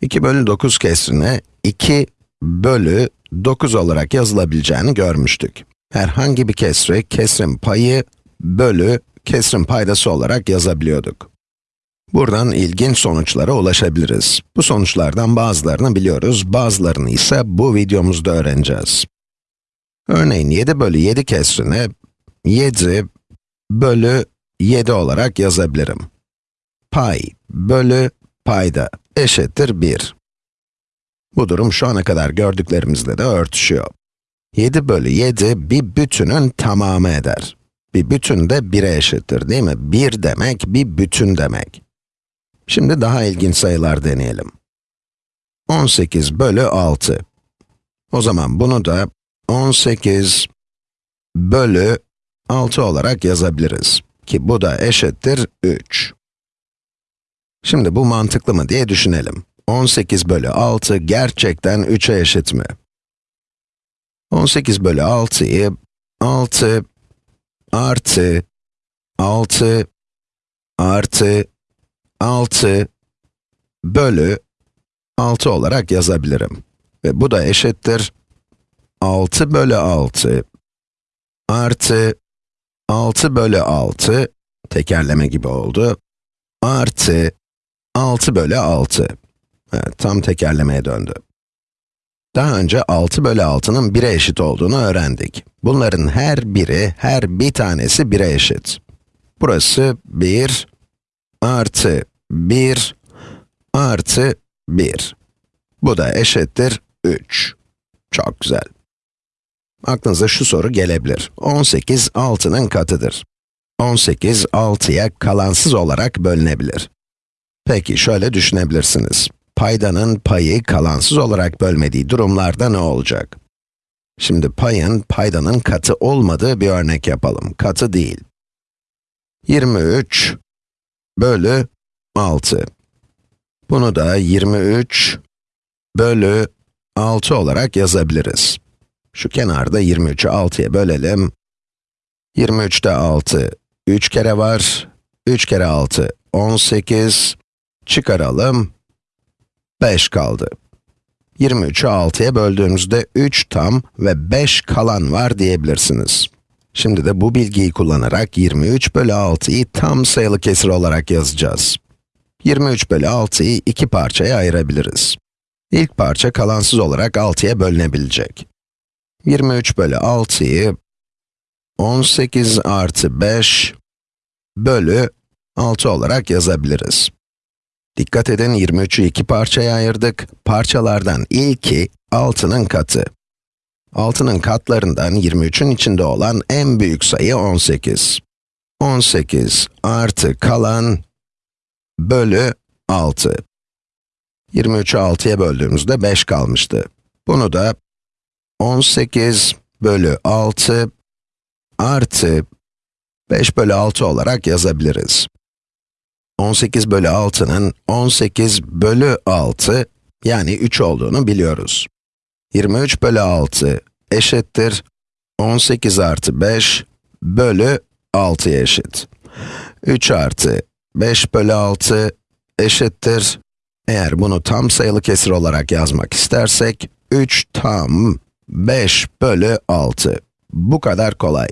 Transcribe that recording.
2 bölü 9 kesrini 2 bölü 9 olarak yazılabileceğini görmüştük. Herhangi bir kesri, kesrin payı bölü kesrin paydası olarak yazabiliyorduk. Buradan ilginç sonuçlara ulaşabiliriz. Bu sonuçlardan bazılarını biliyoruz, bazılarını ise bu videomuzda öğreneceğiz. Örneğin 7 bölü 7 kesrini 7 bölü 7 olarak yazabilirim. Pay bölü payda eşittir 1. Bu durum şu ana kadar gördüklerimizle de örtüşüyor. 7 bölü 7 bir bütünün tamamı eder. Bir bütün de 1'e eşittir değil mi? 1 demek bir bütün demek. Şimdi daha ilginç sayılar deneyelim. 18 bölü 6. O zaman bunu da 18 bölü 6 olarak yazabiliriz. Ki bu da eşittir 3. Şimdi bu mantıklı mı diye düşünelim. 18 bölü 6 gerçekten 3'e eşit mi? 18 bölü 6'yı 6 artı 6 artı 6 bölü 6 olarak yazabilirim. Ve bu da eşittir 6 bölü 6 artı 6 bölü 6 tekerleme gibi oldu artı 6 bölü 6. Evet, tam tekerlemeye döndü. Daha önce 6 bölü 6'nın 1'e eşit olduğunu öğrendik. Bunların her biri, her bir tanesi 1'e eşit. Burası 1 artı 1 artı 1. Bu da eşittir 3. Çok güzel. Aklınıza şu soru gelebilir. 18, 6'nın katıdır. 18, 6'ya kalansız olarak bölünebilir. Peki, şöyle düşünebilirsiniz. Paydanın payı kalansız olarak bölmediği durumlarda ne olacak? Şimdi payın, paydanın katı olmadığı bir örnek yapalım. Katı değil. 23 bölü 6. Bunu da 23 bölü 6 olarak yazabiliriz. Şu kenarda 23'ü 6'ya bölelim. 23'te 6, 3 kere var. 3 kere 6, 18. Çıkaralım. 5 kaldı. 23'ü 6'ya böldüğümüzde 3 tam ve 5 kalan var diyebilirsiniz. Şimdi de bu bilgiyi kullanarak 23 bölü 6'yı tam sayılı kesir olarak yazacağız. 23 bölü 6'yı iki parçaya ayırabiliriz. İlk parça kalansız olarak 6'ya bölünebilecek. 23 bölü 6'yı 18 artı 5 bölü 6 olarak yazabiliriz. Dikkat edin 23'ü iki parçaya ayırdık. Parçalardan ilki 6'nın katı. 6'nın katlarından 23'ün içinde olan en büyük sayı 18. 18 artı kalan bölü 6. 23'ü 6'ya böldüğümüzde 5 kalmıştı. Bunu da 18 bölü 6 artı 5 bölü 6 olarak yazabiliriz. 18 bölü 6'nın 18 bölü 6, yani 3 olduğunu biliyoruz. 23 bölü 6 eşittir 18 artı 5 bölü 6'ya eşit. 3 artı 5 bölü 6 eşittir, eğer bunu tam sayılı kesir olarak yazmak istersek, 3 tam 5 bölü 6. Bu kadar kolay.